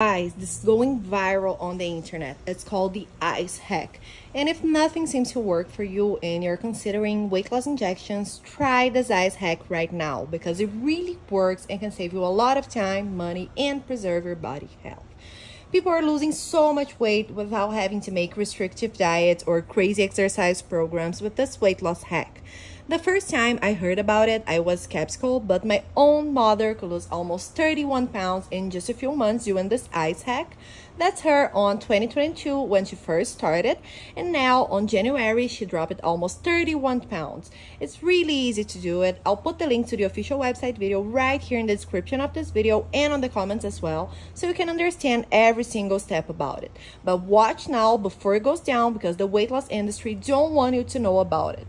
Guys, this is going viral on the internet. It's called the ice hack. And if nothing seems to work for you and you're considering weight loss injections, try this ice hack right now because it really works and can save you a lot of time, money, and preserve your body health. People are losing so much weight without having to make restrictive diets or crazy exercise programs with this weight loss hack. The first time I heard about it, I was skeptical, but my own mother could lose almost 31 pounds in just a few months doing this ice hack. That's her on 2022 when she first started, and now on January she dropped almost 31 pounds. It's really easy to do it. I'll put the link to the official website video right here in the description of this video and on the comments as well, so you can understand every single step about it. But watch now before it goes down because the weight loss industry don't want you to know about it.